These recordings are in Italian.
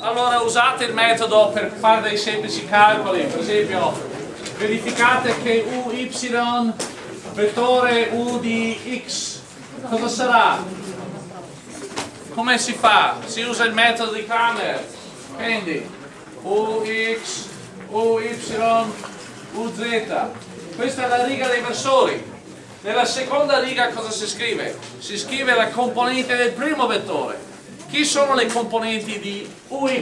allora usate il metodo per fare dei semplici calcoli, per esempio verificate che uy vettore u di x cosa sarà? Come si fa? Si usa il metodo di Kramer, quindi ux, uy, uz, questa è la riga dei versori. Nella seconda riga cosa si scrive? Si scrive la componente del primo vettore chi sono le componenti di uy?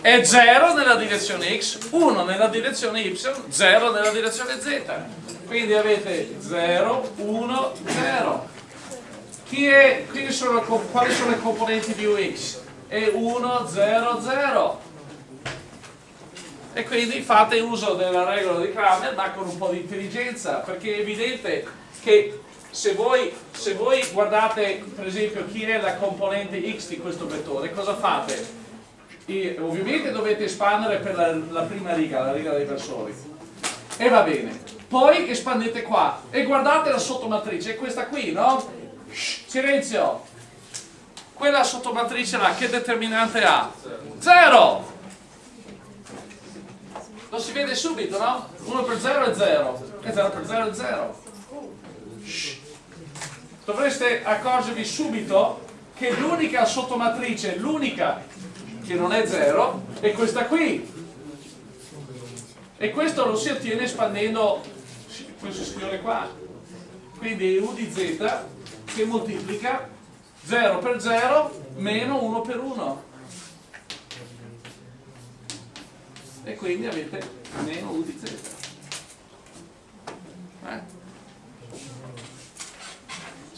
È 0 nella direzione x, 1 nella direzione y, 0 nella direzione z. Quindi avete 0, 1, 0. Chi è, sono, quali sono le componenti di ux? È 1, 0, 0. E quindi fate uso della regola di Kramer ma con un po' di intelligenza, perché è evidente che se voi, se voi, guardate per esempio chi è la componente x di questo vettore, cosa fate? E ovviamente dovete espandere per la, la, prima riga, la riga dei versori. E va bene. Poi espandete qua e guardate la sottomatrice, è questa qui, no? Silenzio! Quella sottomatrice là, che determinante ha? Zero! Lo si vede subito, no? 1 per 0 è 0, e 0 per 0 è 0 dovreste accorgervi subito che l'unica sottomatrice, l'unica che non è 0, è questa qui. E questo lo si ottiene espandendo questo signore qua. Quindi U di Z che moltiplica 0 per 0 meno 1 per 1. E quindi avete meno U di Z. Eh?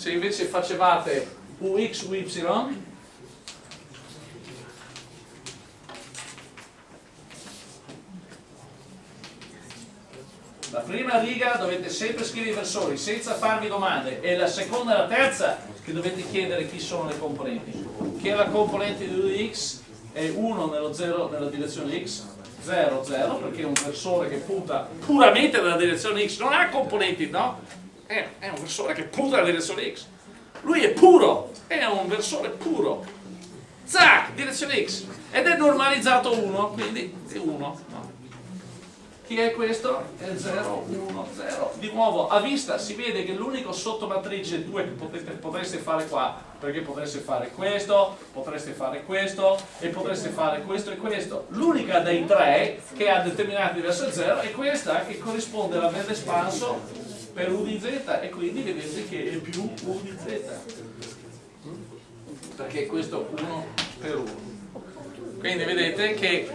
Se invece facevate ux, uy la prima riga dovete sempre scrivere i versori senza farvi domande e la seconda e la terza che dovete chiedere chi sono le componenti che la componente di x è 1 nello 0 nella direzione x 0, 0 perché è un versore che punta puramente nella direzione x non ha componenti, no? È, è un versore che punta nella direzione X. Lui è puro, è un versore puro. Zac, direzione X. Ed è normalizzato 1, quindi è 1. No. Chi è questo? È 0, 1, 0. Di nuovo, a vista si vede che l'unico sottomatrice 2 che potete, potreste fare qua, perché potreste fare questo, potreste fare questo, e potreste fare questo e questo. L'unica dei tre che ha determinati verso 0 è questa che corrisponde all'espanso per u di z e quindi vedete che è più u di z. Perché questo 1 per 1 quindi vedete che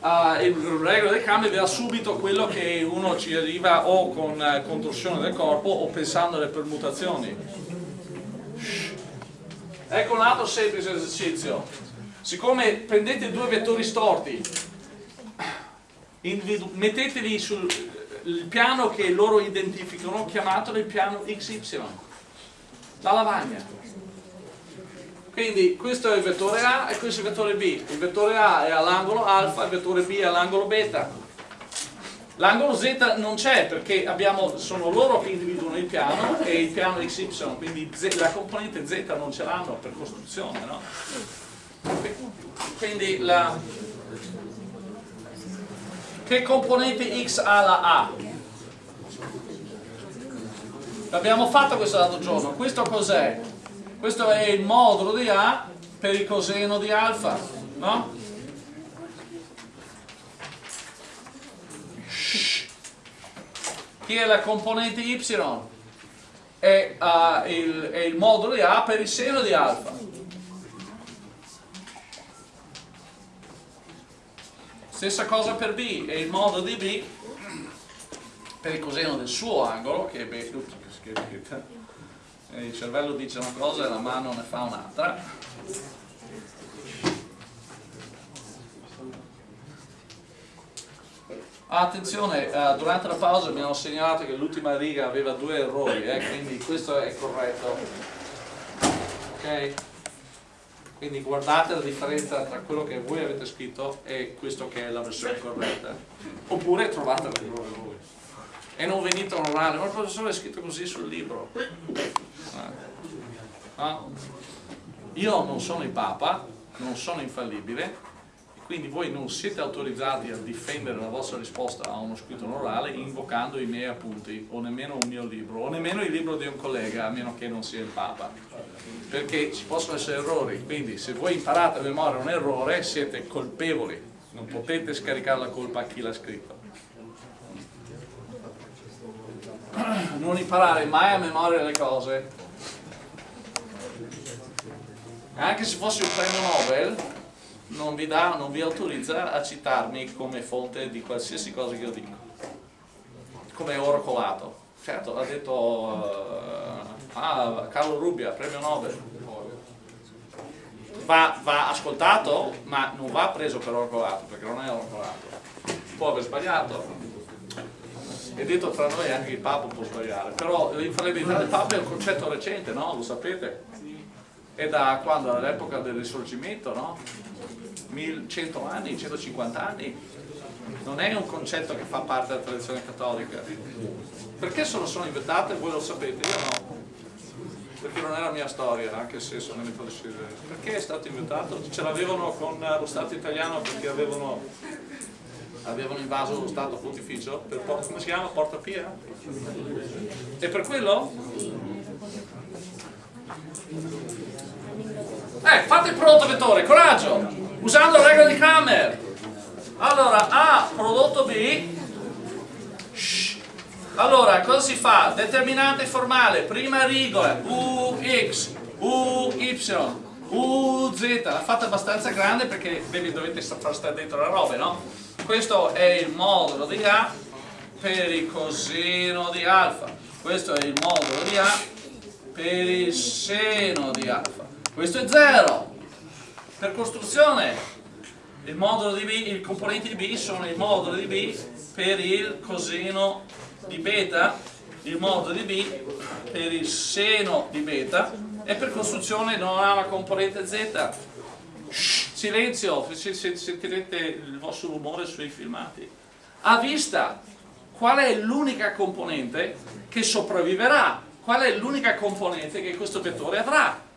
uh, il regola del cambio vi dà subito quello che uno ci arriva o con uh, contorsione del corpo o pensando alle permutazioni. Ecco un altro semplice esercizio. Siccome prendete due vettori storti metteteli sul il piano che loro identificano, chiamatelo il piano XY, la lavagna. Quindi questo è il vettore A e questo è il vettore B. Il vettore A è all'angolo alfa, il vettore B è all'angolo beta. L'angolo Z non c'è perché abbiamo, sono loro che individuano il piano e il piano XY, quindi Z, la componente Z non ce l'hanno per costruzione. No? Quindi la, che componente x ha la A? L'abbiamo fatto questo l'altro giorno. Questo cos'è? Questo è il modulo di A per il coseno di alfa, no? Chi è la componente y? È, uh, il, è il modulo di A per il seno di alfa. Stessa cosa per B, è il modo di B per il coseno del suo angolo, che è B, il cervello dice una cosa e la mano ne fa un'altra. Attenzione, uh, durante la pausa abbiamo segnalato che l'ultima riga aveva due errori, eh, quindi questo è corretto. Ok? Quindi guardate la differenza tra quello che voi avete scritto e questo che è la versione corretta. Oppure trovate l'errore voi. E non venite a onorare, ma il professore è scritto così sul libro. Ah. Io non sono il Papa, non sono infallibile, quindi voi non siete autorizzati a difendere la vostra risposta a uno scritto orale invocando i miei appunti o nemmeno un mio libro o nemmeno il libro di un collega a meno che non sia il Papa. Perché ci possono essere errori. Quindi se voi imparate a memoria un errore siete colpevoli. Non potete scaricare la colpa a chi l'ha scritto. Non imparare mai a memoria le cose. Anche se fossi un premio Nobel non vi, dà, non vi autorizza a citarmi come fonte di qualsiasi cosa che io dico. Come oracolato certo ha detto uh, ah, Carlo Rubbia, premio Nobel. Va, va, ascoltato ma non va preso per oracolato perché non è oracolato può aver sbagliato. È detto tra noi anche il Papa può sbagliare. Però l'infallibilità del Papa è un concetto recente no? lo sapete? È da quando? Dall'epoca del risorgimento no? 1100 anni, 150 anni, non è un concetto che fa parte della tradizione cattolica. Perché se lo sono inventate? Voi lo sapete, io no. Perché non è la mia storia, anche se sono nelle ipotesi. Perché è stato inventato? Ce l'avevano con lo Stato italiano perché avevano, avevano invaso lo Stato pontificio per, come si chiama? Porta Pia? E per quello? Eh, fate il prodotto vettore, coraggio! Usando la regola di Kramer. Allora A prodotto B. Allora cosa si fa? determinante formale. Prima rigola UX UY UZ l'ha fatta abbastanza grande perché vedi, dovete far stare dentro la roba no? questo è il modulo di A per il coseno di alfa. Questo è il modulo di A per il seno di alfa. Questo è 0 per costruzione il modulo di B, i componenti di B sono il modulo di B per il coseno di beta, il modulo di B per il seno di beta e per costruzione non ha una componente Z. Silenzio, sentirete il vostro rumore sui filmati. A vista, qual è l'unica componente che sopravviverà? Qual è l'unica componente che questo vettore avrà?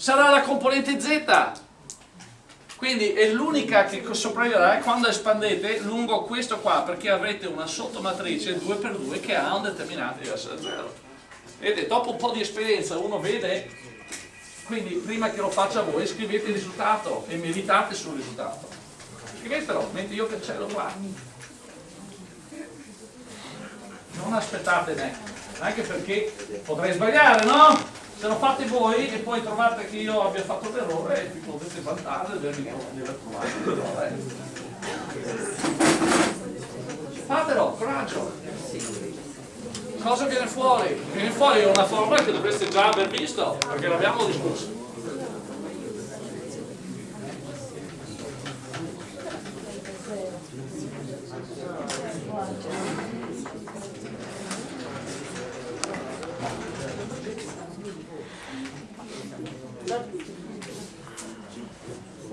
Sarà la componente Z. Quindi è l'unica che sopravviverà quando espandete lungo questo qua perché avrete una sottomatrice 2x2 che ha un determinante diverso da 0 vedete dopo un po' di esperienza uno vede quindi prima che lo faccia voi scrivete il risultato e meditate sul risultato. Scrivetelo mentre io cancello qua non aspettate me anche perché potrei sbagliare no? Se lo fate voi e poi trovate che io abbia fatto l'errore vi potete vantare di aver trovato l'errore fatelo, coraggio. Cosa viene fuori? viene fuori una formula che dovreste già aver visto perché l'abbiamo discusso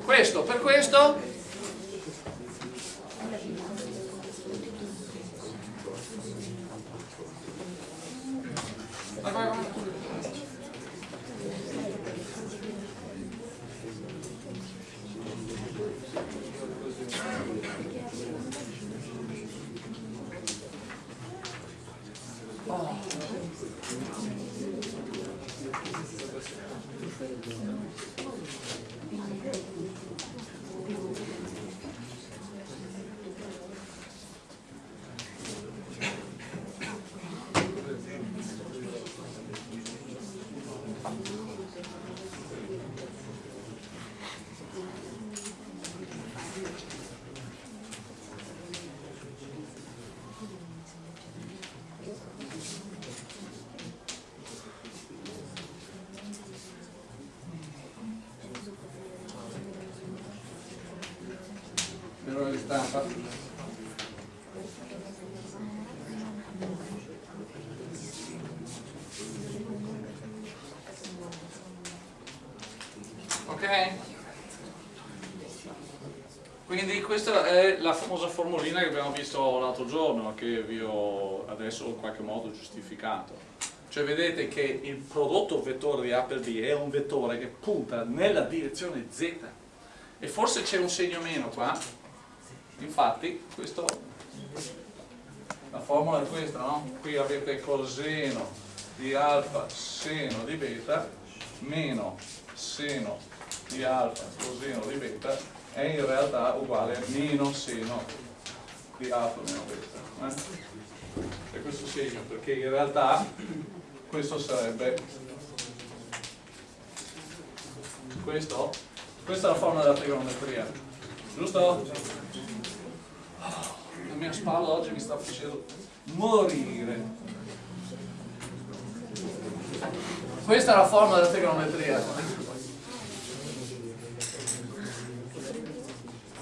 questo per questo stampa ok quindi questa è la famosa formulina che abbiamo visto l'altro giorno che vi ho adesso in qualche modo giustificato. Cioè vedete che il prodotto vettore di Appleby è un vettore che punta nella direzione Z. E forse c'è un segno meno qua. Infatti questo la formula è questa no? qui avete coseno di alfa seno di beta meno seno di alfa coseno di beta è in realtà uguale a meno seno di alfa meno beta eh? è questo segno perché in realtà questo sarebbe questo questa è la formula della trigonometria giusto? la mia spalla oggi mi sta facendo morire questa è la formula della trigonometria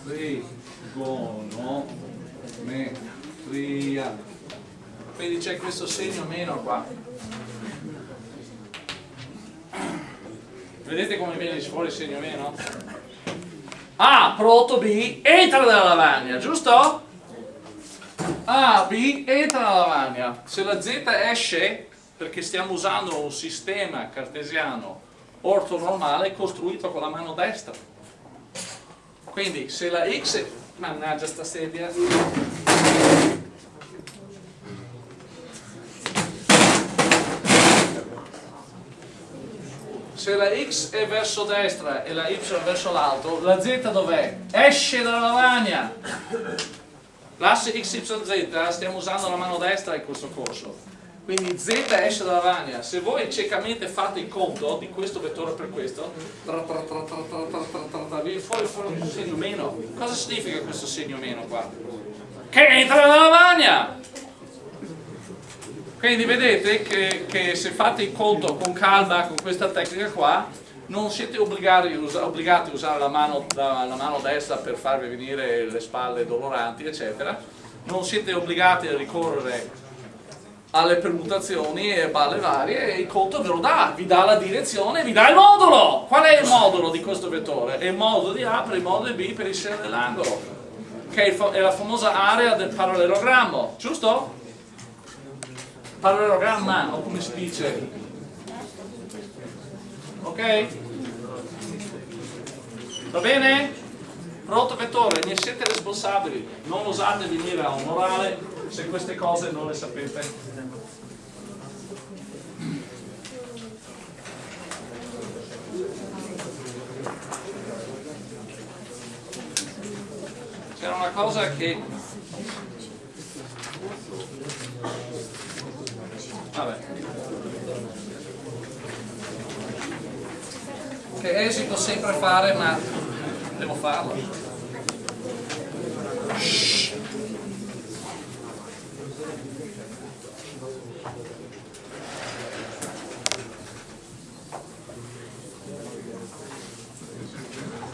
trigonometria quindi c'è questo segno meno qua vedete come viene fuori il segno meno? A, prodotto B, entra nella lavagna, giusto? A, B, entra nella lavagna se la Z esce perché stiamo usando un sistema cartesiano ortonormale costruito con la mano destra quindi se la X mannaggia sta sedia se la x è verso destra e la y verso l'alto, la z dov'è? Esce dalla lavagna. L'asse XYZ stiamo usando la mano destra in questo corso. Quindi z esce dalla lavagna. Se voi ciecamente fate il conto di questo vettore per questo, viene fuori, fuori un segno meno. Cosa significa questo segno meno qua? Che entra nella lavagna! Quindi vedete che, che, se fate il conto con calma con questa tecnica qua, non siete obbligati, obbligati a usare la mano, la, la mano, destra per farvi venire le spalle doloranti, eccetera. Non siete obbligati a ricorrere alle permutazioni e balle varie e il conto ve lo dà, vi dà la direzione, vi dà il modulo. Qual è il modulo di questo vettore? È il modulo di A per il modulo di B per il seno dell'angolo, che è la famosa area del parallelogrammo, giusto? parallelogramma o come si dice ok? va bene? pronto vettore, ne siete responsabili non osate venire a un orale se queste cose non le sapete c'era una cosa che Vabbè. Che esito sempre fare, ma devo farlo. Shhh.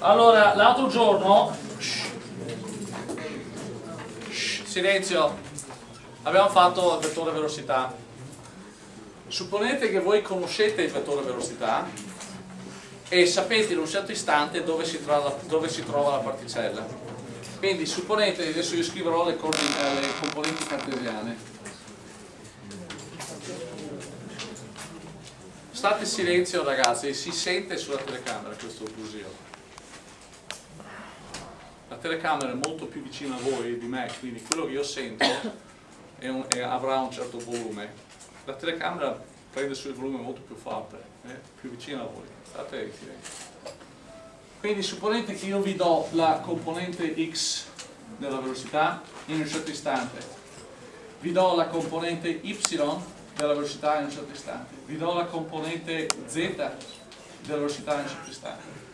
Allora, l'altro giorno, shh, shh, silenzio, abbiamo fatto il vettore velocità Supponete che voi conoscete il vettore velocità e sapete in un certo istante dove si trova, dove si trova la particella. Quindi supponete, adesso io scriverò le, le componenti cartesiane. State in silenzio ragazzi, si sente sulla telecamera questo brusio. Telecamera è molto più vicina a voi di me, quindi quello che io sento è un, è, avrà un certo volume la telecamera prende sul volume molto più forte, eh, più vicino a voi, state in. Quindi supponete che io vi do la componente x della velocità in un certo istante, vi do la componente y della velocità in un certo istante, vi do la componente z della velocità in un certo istante.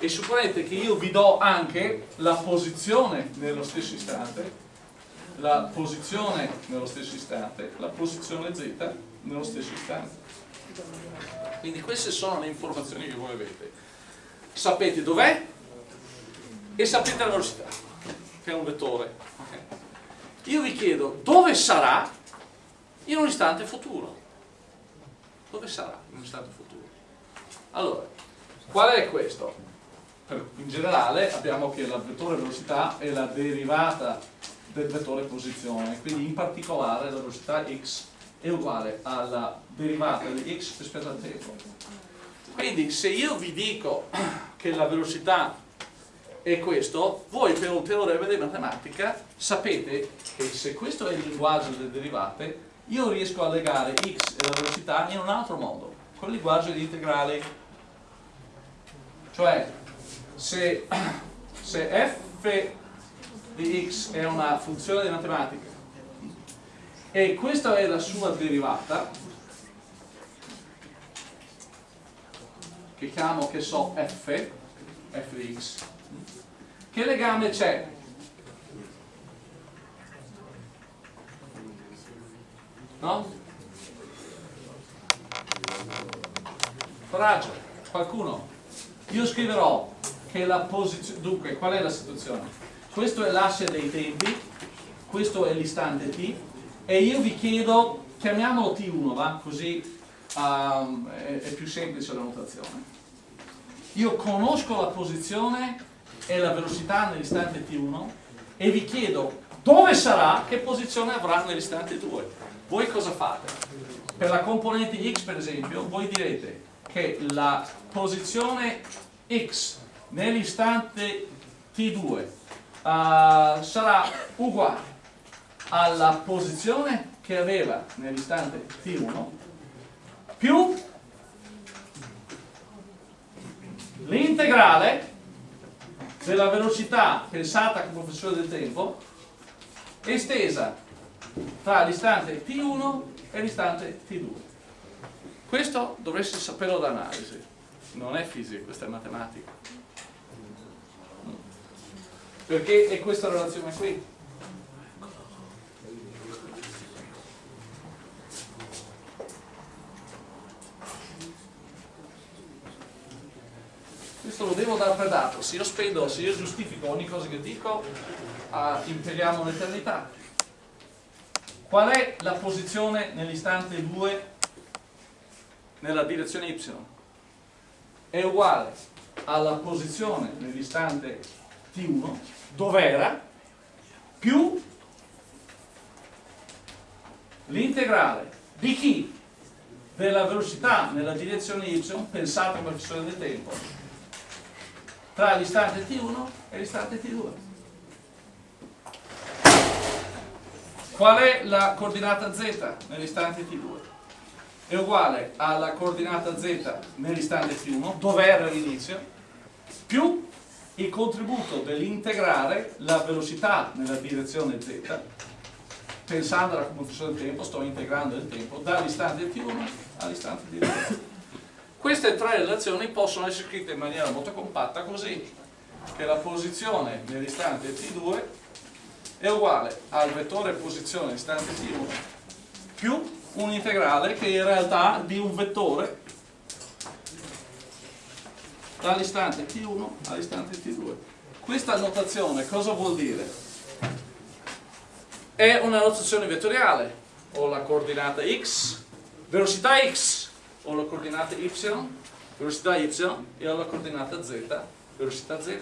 E supponete che io vi do anche la posizione nello stesso istante la posizione nello stesso istante, la posizione z nello stesso istante. Quindi queste sono le informazioni che voi avete. Sapete dov'è e sapete la velocità, che è un vettore. Io vi chiedo dove sarà in un istante futuro. Dove sarà in un istante futuro? Allora, qual è questo? In generale abbiamo che la vettore velocità è la derivata del vettore posizione, quindi in particolare la velocità x è uguale alla derivata di x rispetto al tempo. Quindi se io vi dico che la velocità e questo, voi per un teorema di matematica sapete che se questo è il linguaggio delle derivate, io riesco a legare x e la velocità in un altro modo, con il linguaggio di integrali. Cioè, se, se f di x è una funzione di matematica e questa è la sua derivata, che chiamo, che so, f, f di x, che legame c'è? No? Coraggio, qualcuno. Io scriverò che la posizione... Dunque, qual è la situazione? Questo è l'asse dei tempi, questo è l'istante t, e io vi chiedo, chiamiamolo t1, va? Così um, è, è più semplice la notazione. Io conosco la posizione e la velocità nell'istante t1 e vi chiedo dove sarà, che posizione avrà nell'istante 2. Voi cosa fate? Per la componente x per esempio, voi direte che la posizione x nell'istante t2 uh, sarà uguale alla posizione che aveva nell'istante t1 più l'integrale della velocità pensata come funzione del tempo estesa tra l'istante t1 e l'istante t2 questo dovreste saperlo da analisi. Non è fisica, questa è matematica perché è questa relazione qui? Questo lo devo dar per dato. Se io spendo, se io giustifico ogni cosa che dico uh, imperiamo l'eternità. Qual è la posizione nell'istante 2 nella direzione y? è uguale alla posizione nell'istante t1 dov'era più l'integrale di chi? della velocità nella direzione y pensata come funzione del tempo tra l'istante T1 e l'istante T2. Qual è la coordinata z nell'istante T2? È uguale alla coordinata z nell'istante T1, dove era l'inizio, più il contributo dell'integrare la velocità nella direzione z, pensandola come funzione del tempo, sto integrando il tempo, dall'istante T1 all'istante T2. Queste tre relazioni possono essere scritte in maniera molto compatta così che la posizione nell'istante t2 è uguale al vettore posizione nell'istante t1 più un integrale che in realtà di un vettore dall'istante t1 all'istante t2 questa notazione cosa vuol dire? è una notazione vettoriale ho la coordinata x velocità x ho la coordinata y, velocità y e ho la coordinata z, velocità z.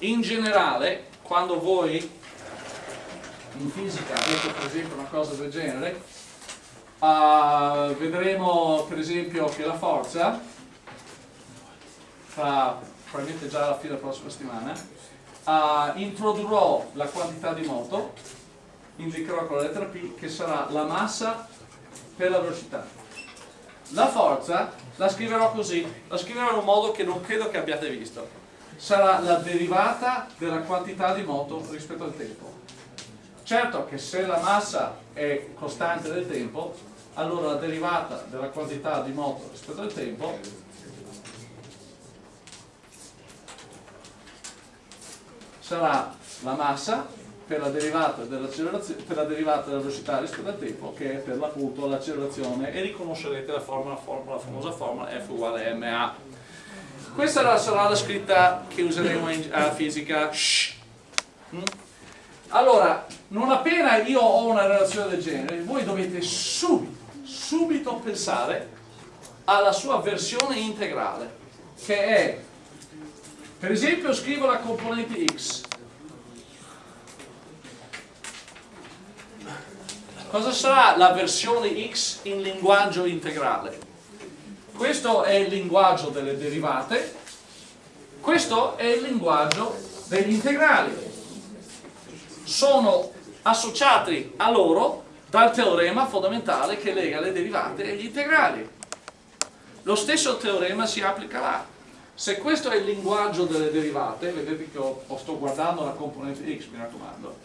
In generale, quando voi in fisica avete per esempio una cosa del genere, uh, vedremo per esempio che la forza, fra probabilmente già alla fine della prossima settimana, uh, introdurrò la quantità di moto, indicherò con la lettera P che sarà la massa per la velocità. La forza la scriverò così, la scriverò in un modo che non credo che abbiate visto. Sarà la derivata della quantità di moto rispetto al tempo. Certo che se la massa è costante nel tempo, allora la derivata della quantità di moto rispetto al tempo sarà la massa per la derivata, per la derivata della velocità rispetto al tempo che è per l'appunto l'accelerazione. E riconoscerete la, formula, formula, la famosa formula F uguale a. Ma questa sarà la scritta che useremo in uh, fisica. Mm? Allora non appena io ho una relazione del genere voi dovete subito subito pensare alla sua versione integrale che è per esempio scrivo la componente x Cosa sarà la versione x in linguaggio integrale? Questo è il linguaggio delle derivate, Questo è il linguaggio degli integrali. Sono associati a loro dal teorema fondamentale che lega le derivate e gli integrali. Lo stesso teorema si applica là. Se questo è il linguaggio delle derivate, vedete che ho, sto guardando la componente x, mi raccomando,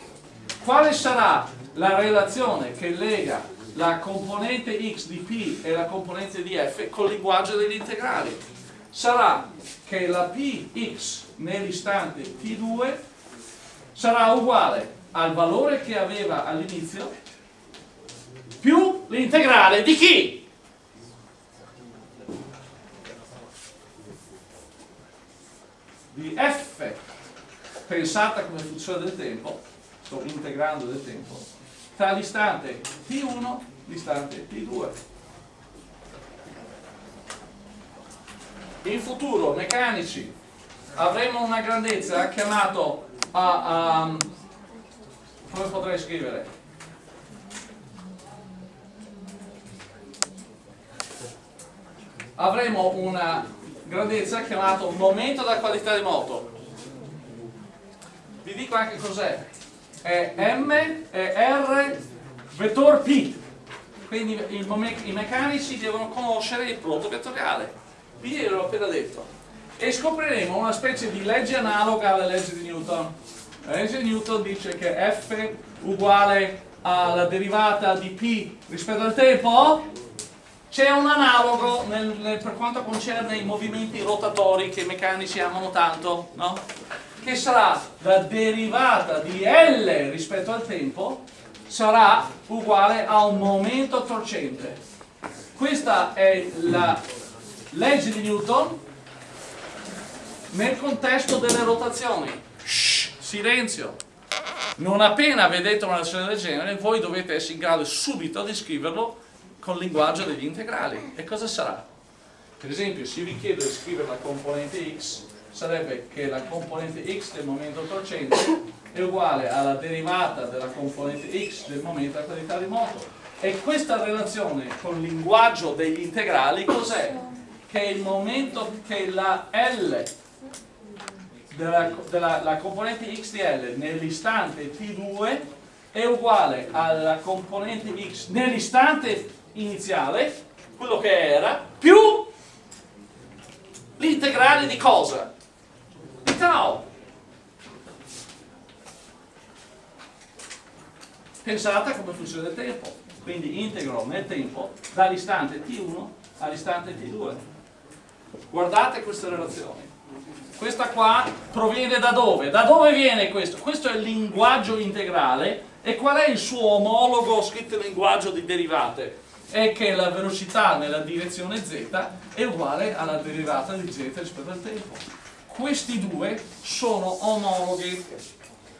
quale sarà la relazione che lega la componente x di p e la componente di f col linguaggio degli integrali? Sarà che la px nell'istante t2 sarà uguale al valore che aveva all'inizio più l'integrale di chi? di f pensata come funzione del tempo, sto integrando del tempo, tra l'istante t1 e l'istante t2. In futuro, meccanici, avremo una grandezza chiamata, uh, um, come potrei scrivere? Avremo una grandezza chiamato momento della qualità di moto. Vi dico anche cos'è. È M è R vettore P. Quindi i meccanici devono conoscere il prodotto vettoriale. Vi l'ho appena detto e scopriremo una specie di legge analoga alla legge di Newton la legge di Newton dice che F uguale alla derivata di P rispetto al tempo c'è un analogo nel, nel, per quanto concerne i movimenti rotatori che i meccanici amano tanto, no? che sarà la derivata di L rispetto al tempo sarà uguale a un momento torcente. Questa è la legge di Newton nel contesto delle rotazioni. Shh, silenzio! Non appena vedete una relazione del genere, voi dovete essere in grado subito di scriverlo con il linguaggio degli integrali. E cosa sarà? Per esempio, se vi chiedo di scrivere la componente x, sarebbe che la componente x del momento torcente è uguale alla derivata della componente x del momento della qualità di moto. E questa relazione con il linguaggio degli integrali cos'è? Che il momento che la L della, della la componente x di L nell'istante t2 è uguale alla componente x nell'istante iniziale, quello che era, più l'integrale di cosa? Di tau. Pensate come funziona il tempo. Quindi integro nel tempo dall'istante t1 all'istante t2. Guardate queste relazioni. Questa qua proviene da dove? Da dove viene questo? Questo è il linguaggio integrale e qual è il suo omologo scritto in linguaggio di derivate? è che la velocità nella direzione z è uguale alla derivata di z rispetto al tempo. Questi due sono omologhi,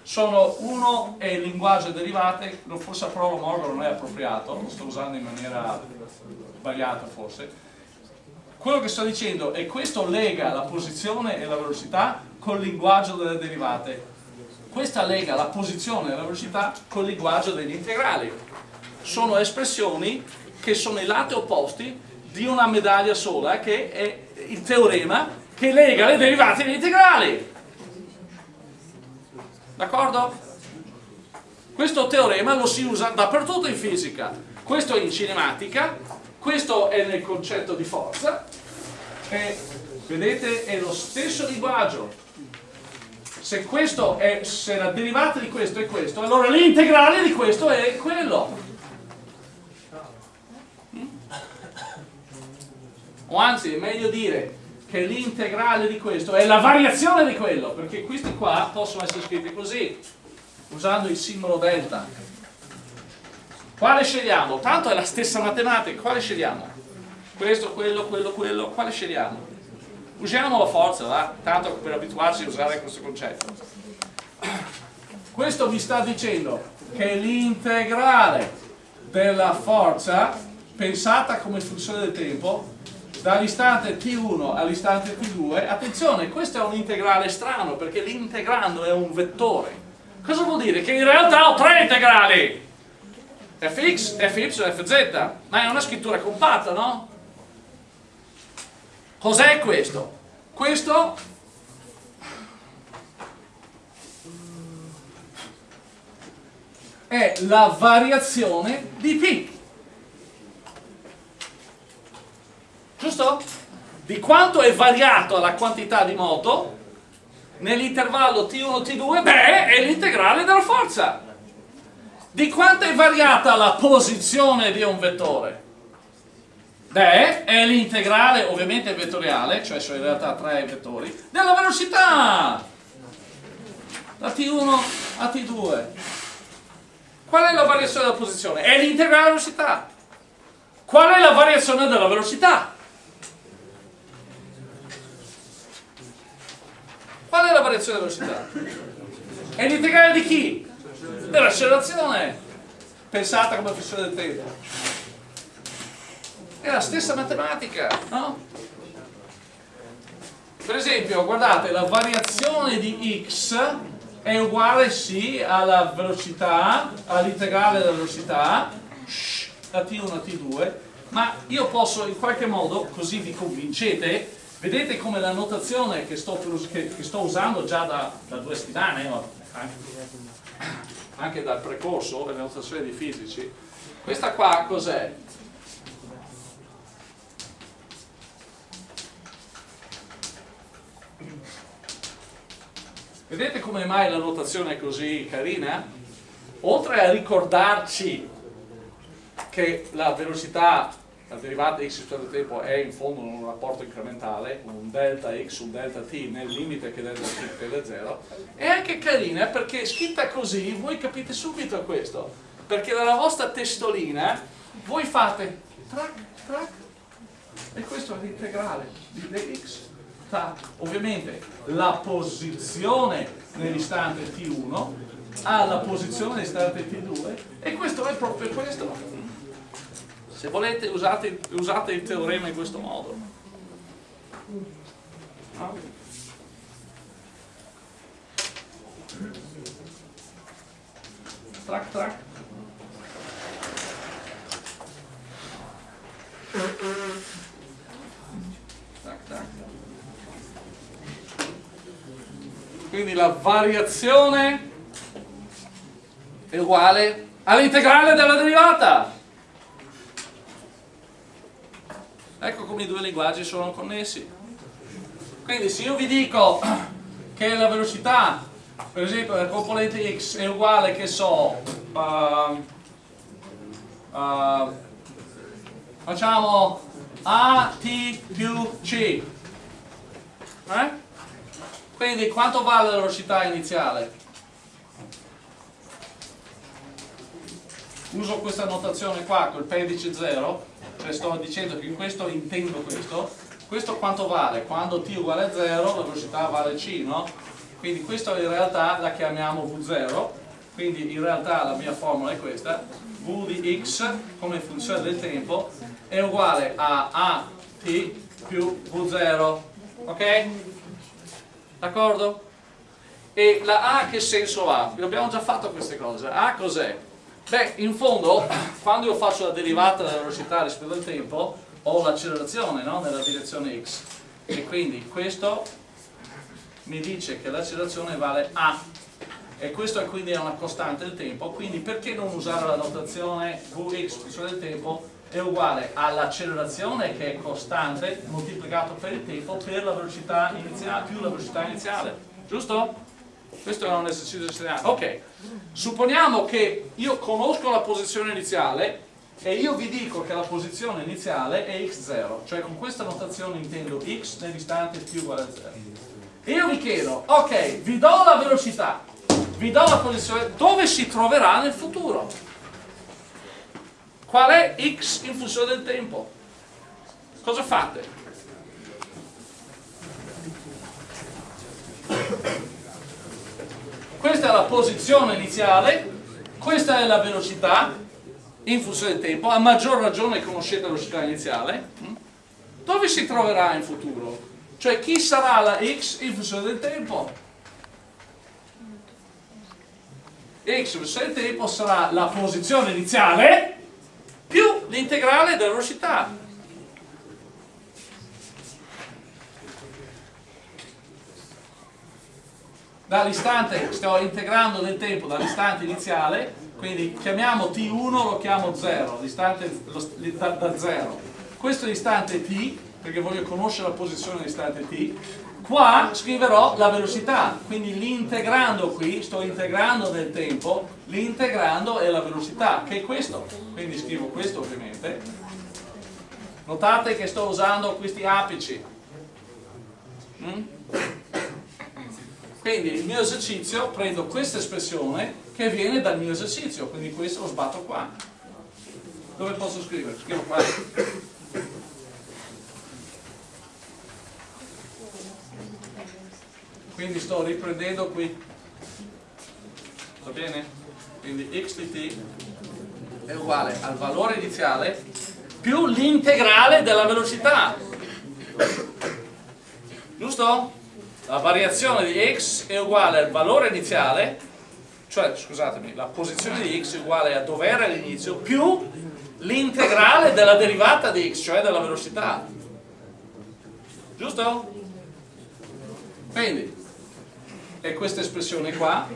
sono, uno è il linguaggio derivate, forse la parola omologo non è appropriato, lo sto usando in maniera sbagliata forse. Quello che sto dicendo è questo lega la posizione e la velocità col linguaggio delle derivate. Questa lega la posizione e la velocità col linguaggio degli integrali. Sono espressioni che sono i lati opposti di una medaglia sola che è il teorema che lega le derivate agli integrali d'accordo? questo teorema lo si usa dappertutto in fisica questo è in cinematica questo è nel concetto di forza. E vedete è lo stesso linguaggio. Se, è, se la derivata di questo è questo allora l'integrale di questo è quello. O anzi è meglio dire che l'integrale di questo è la variazione di quello, perché questi qua possono essere scritti così, usando il simbolo delta. Quale scegliamo? Tanto è la stessa matematica, quale scegliamo? Questo, quello, quello, quello, quale scegliamo? Usiamo la forza, va? Tanto per abituarci a usare questo concetto. Questo vi sta dicendo che l'integrale della forza, pensata come funzione del tempo, dall'istante t1 all'istante t2 attenzione questo è un integrale strano perché l'integrando è un vettore cosa vuol dire? che in realtà ho tre integrali fx, fy, fz, ma è una scrittura compatta, no? Cos'è questo? Questo è la variazione di P. Giusto? Di quanto è variato la quantità di moto nell'intervallo T1-T2? Beh, è l'integrale della forza. Di quanto è variata la posizione di un vettore? Beh, è l'integrale ovviamente vettoriale, cioè sono in realtà tre vettori, della velocità! Da T1 a T2. Qual è la variazione della posizione? È l'integrale della velocità. Qual è la variazione della velocità? Qual è la variazione della velocità? È l'integrale di chi? Dell'accelerazione. Pensate come funziona del tempo. È la stessa matematica, no? Per esempio, guardate, la variazione di x è uguale sì alla velocità, all'integrale della velocità, da t1 a t2, ma io posso in qualche modo, così vi convincete, vedete come la notazione che sto, che, che sto usando già da, da due settimane, anche dal precorso, le notazioni di fisici, questa qua cos'è? Vedete come mai la notazione è così carina? Oltre a ricordarci che la velocità, la derivata x rispetto al tempo è in fondo un rapporto incrementale, un delta x, un delta t nel limite che delta t tende a 0, è anche carina perché scritta così voi capite subito questo, perché dalla vostra testolina voi fate track, track, e questo è l'integrale di dx ovviamente la posizione nell'istante T1 alla posizione nell'istante T2 e questo è proprio questo se volete usate, usate il teorema in questo modo. No? tac tac quindi la variazione è uguale all'integrale della derivata ecco come i due linguaggi sono connessi quindi se io vi dico che la velocità per esempio della componente x è uguale che so uh, uh, facciamo a t più c eh? Quindi quanto vale la velocità iniziale? Uso questa notazione qua col pedice 0, cioè sto dicendo che in questo intendo questo. Questo quanto vale? Quando t uguale a 0 la velocità vale c, no? Quindi questo in realtà la chiamiamo v0, quindi in realtà la mia formula è questa, v di x come funzione del tempo è uguale a at più v0, ok? D'accordo? E la A che senso ha? Abbiamo già fatto queste cose. A cos'è? Beh, in fondo, quando io faccio la derivata della velocità rispetto al tempo, ho l'accelerazione no? nella direzione x. E quindi questo mi dice che l'accelerazione vale A. E questo è quindi una costante del tempo, quindi perché non usare la notazione Vx, funzione del tempo, è uguale all'accelerazione che è costante moltiplicato per il tempo per la velocità iniziale più la velocità iniziale giusto? Questo è un esercizio generale ok supponiamo che io conosco la posizione iniziale e io vi dico che la posizione iniziale è x0 cioè con questa notazione intendo x nell'istante t uguale a 0 e io vi chiedo ok vi do la velocità vi do la posizione dove si troverà nel futuro Qual è x in funzione del tempo? Cosa fate? Questa è la posizione iniziale, questa è la velocità in funzione del tempo, a maggior ragione conoscete la velocità iniziale. Dove si troverà in futuro? Cioè chi sarà la x in funzione del tempo? x in funzione del tempo sarà la posizione iniziale più l'integrale della velocità. Dall'istante, sto integrando nel tempo dall'istante iniziale quindi chiamiamo t1 lo chiamo 0 l'istante da, da 0 questo è l'istante t perché voglio conoscere la posizione dell'istante t. Qua scriverò la velocità quindi l'integrando qui sto integrando nel tempo l'integrando è la velocità che è questo. Quindi scrivo questo ovviamente. Notate che sto usando questi apici. Mm? Quindi il mio esercizio prendo questa espressione che viene dal mio esercizio quindi questo lo sbatto qua dove posso scrivere? scrivo qua quindi sto riprendendo qui va bene? quindi x di t è uguale al valore iniziale più l'integrale della velocità giusto? La variazione di x è uguale al valore iniziale cioè scusatemi la posizione di x è uguale a dove era l'inizio più l'integrale della derivata di x cioè della velocità. Giusto? quindi è questa espressione qua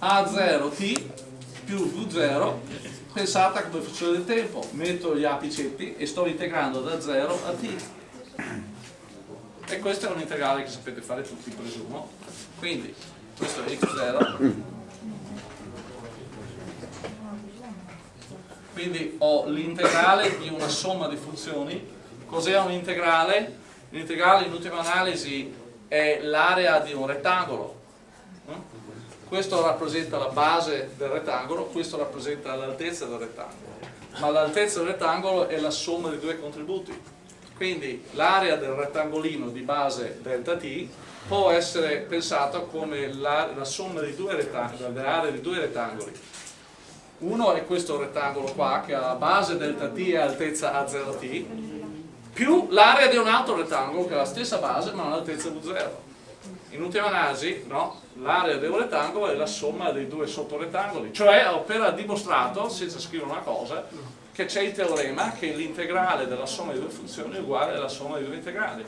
A0t più V0 pensata come funzione del tempo. Metto gli apicetti e sto integrando da 0 a t e questo è un integrale che sapete fare tutti presumo. Quindi questo è x0 quindi ho l'integrale di una somma di funzioni. Cos'è un integrale? l'integrale in ultima analisi è l'area di un rettangolo. Questo rappresenta la base del rettangolo, questo rappresenta l'altezza del rettangolo, ma l'altezza del rettangolo è la somma dei due contributi. Quindi l'area del rettangolino di base delta t può essere pensata come la, la somma di due delle aree di due rettangoli. Uno è questo rettangolo qua che ha base delta t e altezza A0t, più l'area di un altro rettangolo che ha la stessa base ma ha un'altezza V0 in ultima analisi no, l'area del rettangolo è la somma dei due sottorettangoli cioè ho appena dimostrato senza scrivere una cosa che c'è il teorema che l'integrale della somma di due funzioni è uguale alla somma di due integrali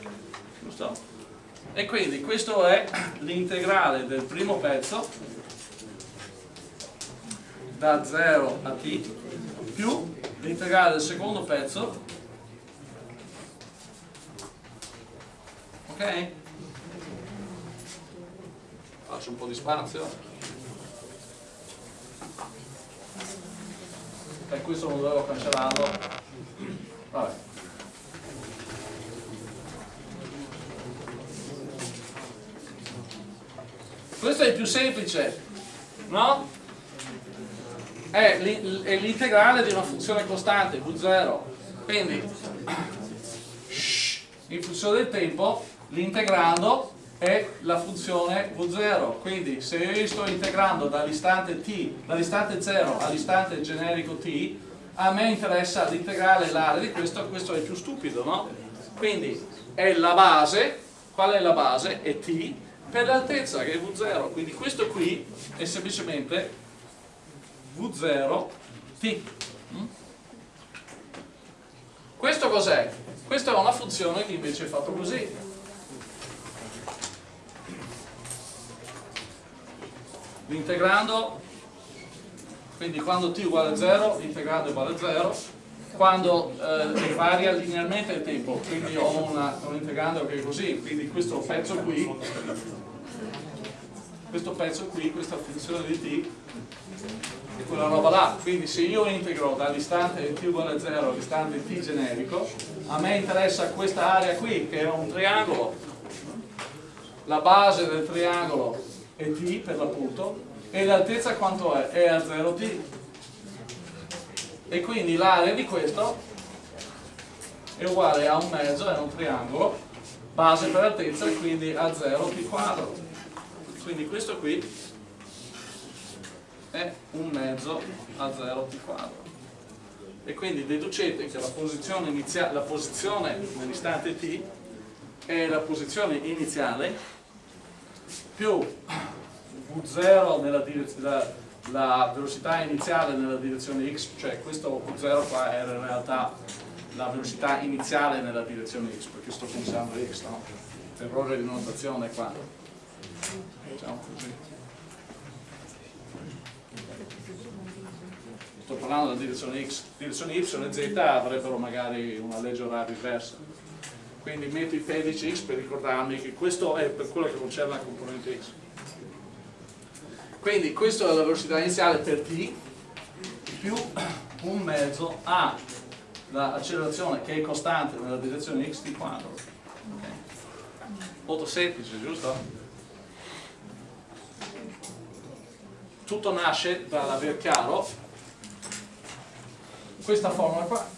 giusto? e quindi questo è l'integrale del primo pezzo da 0 a t più l'integrale del secondo pezzo ok? faccio un po' di spazio e questo non dovevo cancellarlo. Vabbè. Questo è il più semplice no? è l'integrale di una funzione costante v0 quindi in funzione del tempo l'integrando è la funzione V0 quindi se io sto integrando dall'istante t dall'istante 0 all'istante generico t a me interessa l'integrale l'area di questo questo è più stupido no? quindi è la base qual è la base? è t per l'altezza che è V0 quindi questo qui è semplicemente V0 t mm? questo cos'è? questa è una funzione che invece è fatto così l'integrando quindi quando t uguale a 0 l'integrando è uguale a 0 quando eh, varia linearmente il tempo quindi ho una, un integrando che è così quindi questo pezzo qui questo pezzo qui, questa funzione di t è quella roba là. Quindi se io integro dall'istante t uguale a 0 all'istante t generico a me interessa questa area qui che è un triangolo. La base del triangolo è t per l'appunto. E l'altezza quanto è? è a 0t e quindi l'area di questo è uguale a un mezzo, è un triangolo base per altezza quindi a 0t quadro. Quindi questo qui è un mezzo a 0t quadro. E quindi deducete che la posizione, la posizione nell'istante t è la posizione iniziale più V0 nella direzione la velocità iniziale nella direzione x, cioè questo V0 qua era in realtà la velocità iniziale nella direzione x, perché sto pensando x, no? Errore di notazione qua. Facciamo così. sto parlando della direzione x, direzione y e z avrebbero magari una legge oraria inversa quindi metto i pedici x per ricordarmi che questo è per quello che concerne la componente x quindi questa è la velocità iniziale per t più un mezzo a l'accelerazione che è costante nella direzione x t quadro okay. molto semplice giusto? tutto nasce dall'aver chiaro questa formula qua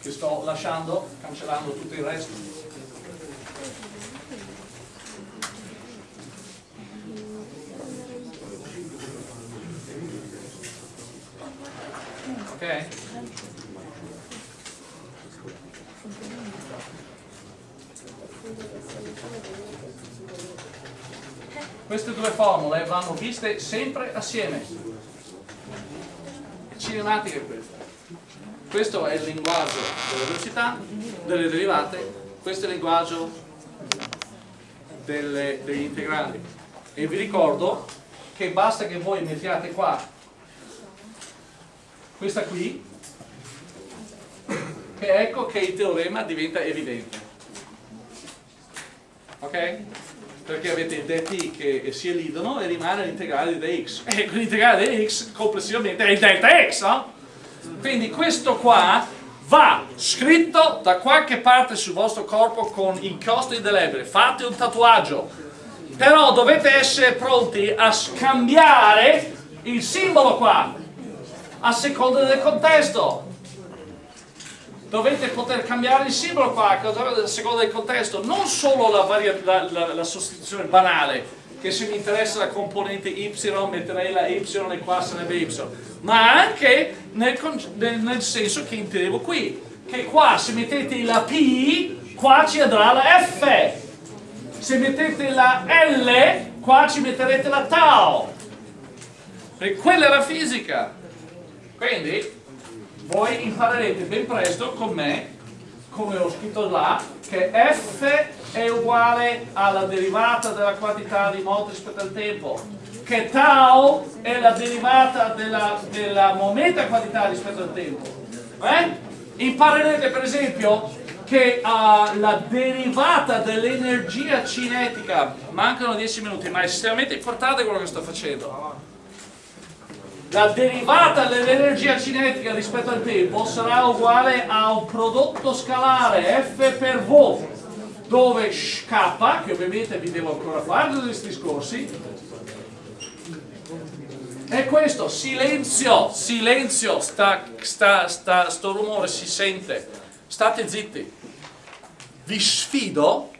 che sto lasciando, cancellando tutto il resto. Ok? queste due formule vanno viste sempre assieme. Cinematica è questa questo è il linguaggio delle velocità delle derivate questo è il linguaggio delle, degli integrali e vi ricordo che basta che voi mettiate qua questa qui che ecco che il teorema diventa evidente ok? perché avete dt che si elidono e rimane l'integrale di dx e l'integrale di x complessivamente è il delta x no? Quindi questo qua va scritto da qualche parte sul vostro corpo con inchiostro indelebile fate un tatuaggio. Però dovete essere pronti a scambiare il simbolo qua a seconda del contesto. Dovete poter cambiare il simbolo qua a seconda del contesto, non solo la, la, la, la, sostituzione banale, che se mi interessa la componente y metterei la y e qua sarebbe y, ma anche nel, nel, nel senso che intendevo qui, che qua se mettete la p, qua ci andrà la f, se mettete la l, qua ci metterete la tau, e quella è la fisica, quindi voi imparerete ben presto con me, come ho scritto là, che f è uguale alla derivata della quantità di moto rispetto al tempo, che tau è la derivata della, della momenta quantità rispetto al tempo. Eh? Imparerete per esempio che uh, la derivata dell'energia cinetica, mancano 10 minuti, ma è estremamente importante quello che sto facendo la derivata dell'energia cinetica rispetto al tempo sarà uguale a un prodotto scalare F per V dove K, che ovviamente vi devo ancora fare questi discorsi, è questo, silenzio, silenzio, sta, sta, sta, sto rumore si sente, state zitti. Vi sfido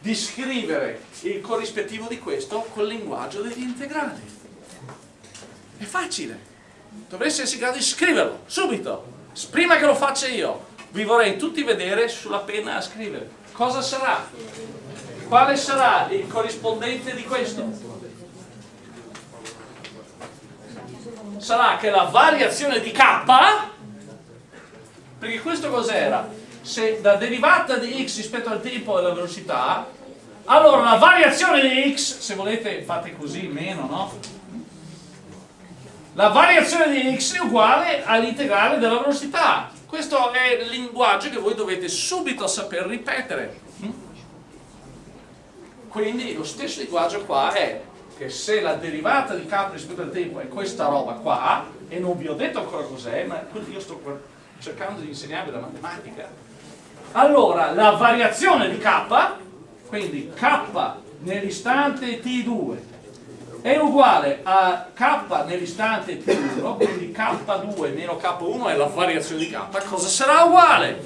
di scrivere il corrispettivo di questo col linguaggio degli integrali. È facile. Dovreste essere in grado di scriverlo, subito. Prima che lo faccia io, vi vorrei tutti vedere sulla penna a scrivere. Cosa sarà? Quale sarà il corrispondente di questo? Sarà che la variazione di k, perché questo cos'era? Se la derivata di x rispetto al tempo e alla velocità, allora la variazione di x, se volete fate così, meno, no? la variazione di x è uguale all'integrale della velocità. Questo è il linguaggio che voi dovete subito saper ripetere. Quindi lo stesso linguaggio qua è che se la derivata di k rispetto al tempo è questa roba qua, e non vi ho detto ancora cos'è, ma io sto cercando di insegnarvi la matematica, allora la variazione di k, quindi k nell'istante t2 è uguale a k nell'istante t1, quindi k2 meno k1 è la variazione di k, cosa sarà uguale?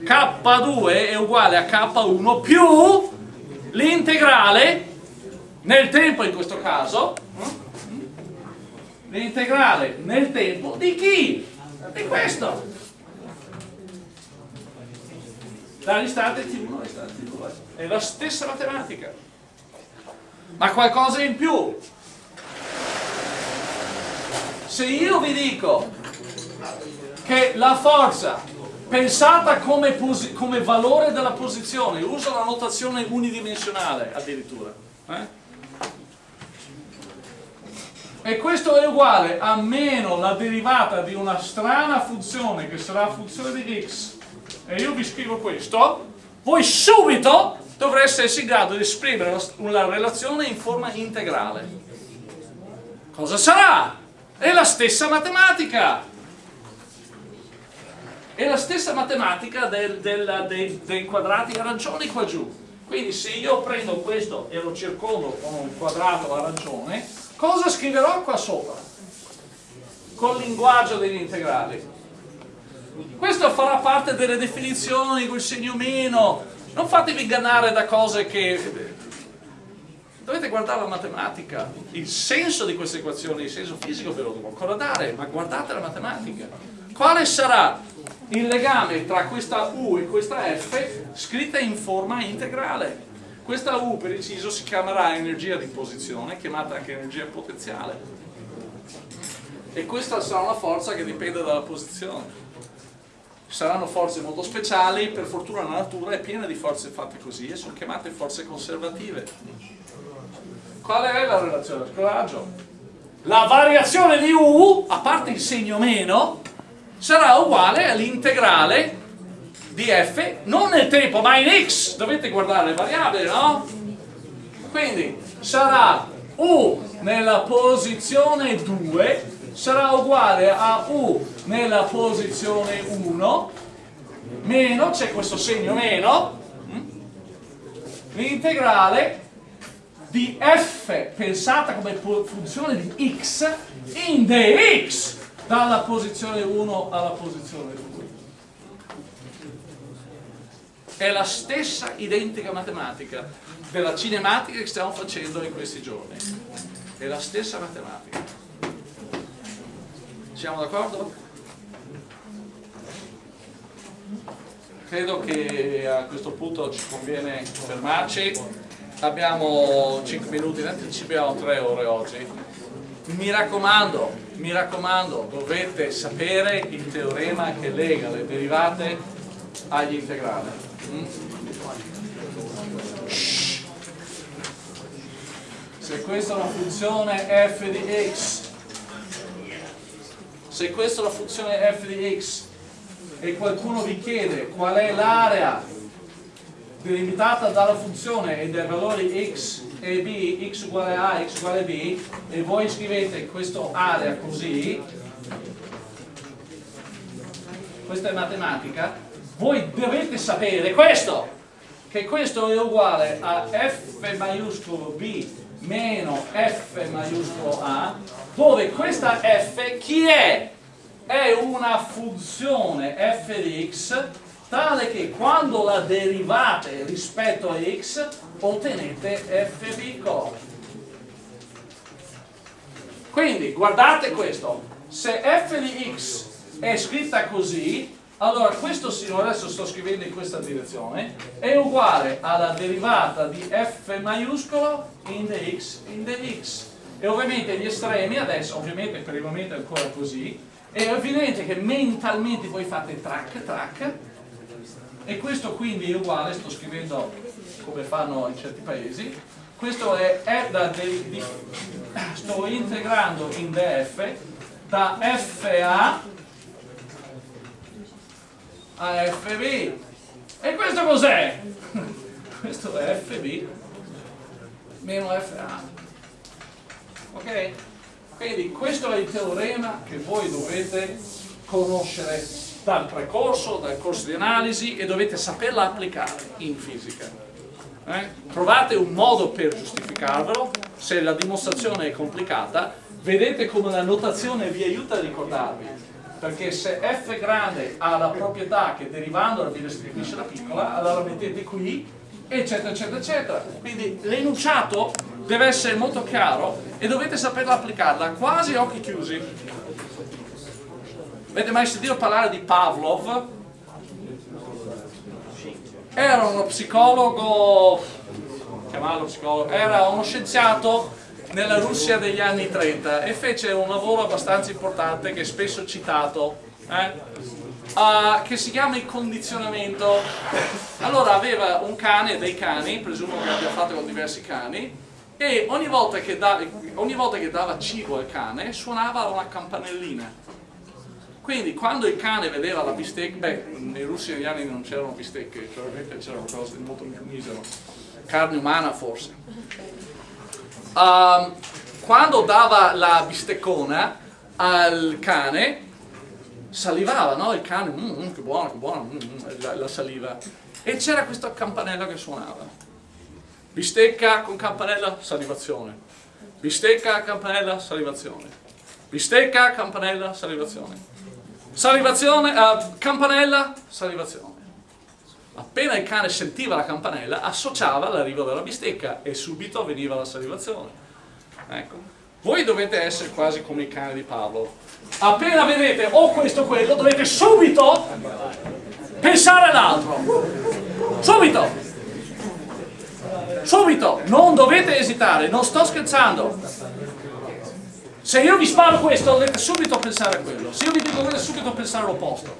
k2 è uguale a k1 più l'integrale nel tempo in questo caso l'integrale nel tempo di chi? di questo dall'istante t1 all'istante t2 è la stessa matematica ma qualcosa in più. Se io vi dico che la forza pensata come, come valore della posizione, uso la notazione unidimensionale addirittura, eh? e questo è uguale a meno la derivata di una strana funzione che sarà funzione di x e io vi scrivo questo voi subito dovreste essere in grado di esprimere una relazione in forma integrale cosa sarà? è la stessa matematica è la stessa matematica del, del, dei, dei quadrati arancioni qua giù quindi se io prendo questo e lo circondo con un quadrato arancione, cosa scriverò qua sopra? Col linguaggio degli integrali. Questo farà parte delle definizioni, quel segno meno. Non fatevi ingannare da cose che... Dovete guardare la matematica. Il senso di queste equazioni, il senso fisico ve lo devo ancora dare, ma guardate la matematica. Quale sarà il legame tra questa U e questa F scritta in forma integrale. Questa U per inciso si chiamerà energia di posizione, chiamata anche energia potenziale. E questa sarà una forza che dipende dalla posizione. Saranno forze molto speciali, per fortuna la natura è piena di forze fatte così e sono chiamate forze conservative. Qual è la relazione del coraggio? La variazione di U, a parte il segno meno, sarà uguale all'integrale di f, non nel tempo ma in x, dovete guardare le variabili, no? Quindi sarà u nella posizione 2 sarà uguale a u nella posizione 1 meno, c'è questo segno meno, mm? l'integrale di f pensata come funzione di x in dx dalla posizione 1 alla posizione 2 è la stessa identica matematica della cinematica che stiamo facendo in questi giorni. È la stessa matematica. Siamo d'accordo? Credo che a questo punto ci conviene fermarci. Abbiamo 5 minuti in anticipo abbiamo 3 ore oggi. Mi raccomando, mi raccomando, dovete sapere il teorema che lega le derivate agli integrali. Se questa è una funzione f di x, se questa è una funzione f di x e qualcuno vi chiede qual è l'area delimitata dalla funzione e dai valori x e b, x uguale a, x uguale b e voi scrivete questa area così questa è matematica voi dovete sapere questo che questo è uguale a f maiuscolo b meno f maiuscolo a dove questa f chi è? È una funzione f di x tale che quando la derivate rispetto a x ottenete f piccolo. Quindi guardate questo, se f di x è scritta così, allora questo signore, adesso sto scrivendo in questa direzione, è uguale alla derivata di f maiuscolo in dx in dx. E ovviamente gli estremi adesso, ovviamente per il momento è ancora così, è evidente che mentalmente voi fate track, track, e questo quindi è uguale, sto scrivendo come fanno in certi paesi, questo è, da de, di, sto integrando in df da fa a fb e questo cos'è? questo è fb meno fa ok? Quindi questo è il teorema che voi dovete conoscere dal precorso, dal corso di analisi e dovete saperla applicare in fisica. Eh? Trovate un modo per giustificarvelo, se la dimostrazione è complicata, vedete come la notazione vi aiuta a ricordarvi, perché se f grande ha la proprietà che derivandola vi restituisce la piccola, allora mettete qui, eccetera, eccetera, eccetera. Quindi l'enunciato deve essere molto chiaro e dovete saperla applicarla quasi a occhi chiusi. Avete mai sentito parlare di Pavlov? Era uno psicologo, chiamarlo psicologo, era uno scienziato nella Russia degli anni 30 e fece un lavoro abbastanza importante che è spesso citato, eh? uh, che si chiama il condizionamento. Allora aveva un cane, dei cani, presumo che abbia fatto con diversi cani, e ogni volta, che da, ogni volta che dava cibo al cane suonava una campanellina. Quindi quando il cane vedeva la bistecca, beh, nei russi negli anni non c'erano bistecche, probabilmente c'erano cose molto più misero, carne umana forse. Um, quando dava la bisteccona al cane, salivava, no? Il cane, mm, mm, che buono, che buono, mm, mm la, la saliva. E c'era questa campanella che suonava. Bistecca con campanella, salivazione. Bistecca, campanella, salivazione. Bistecca, campanella, salivazione. Salivazione, uh, campanella, salivazione. Appena il cane sentiva la campanella, associava l'arrivo della bistecca e subito avveniva la salivazione. Ecco. Voi dovete essere quasi come il cane di Paolo. Appena vedete o questo o quello, dovete subito pensare all'altro. Subito! Subito! Non dovete esitare, non sto scherzando. Se io vi sparo questo, dovete subito pensare a quello. Se io vi dico dovete subito pensare all'opposto.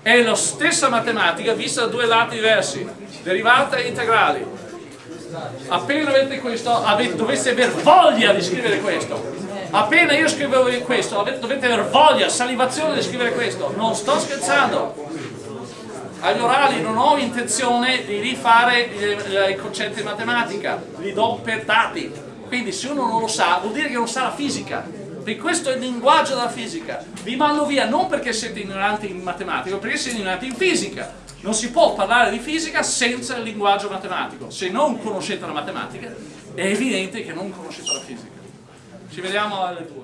È la stessa matematica vista da due lati diversi, derivate e integrali. Appena avete questo, avete, dovete aver voglia di scrivere questo. Appena io scrivo questo, avete, dovete aver voglia, salivazione di scrivere questo. Non sto scherzando. Agli orali non ho intenzione di rifare i concetti di matematica, li do per dati quindi se uno non lo sa, vuol dire che non sa la fisica. Perché questo è il linguaggio della fisica. Vi mando via non perché siete ignoranti in matematica, ma perché siete ignoranti in fisica. Non si può parlare di fisica senza il linguaggio matematico. Se non conoscete la matematica, è evidente che non conoscete la fisica. Ci vediamo alle due.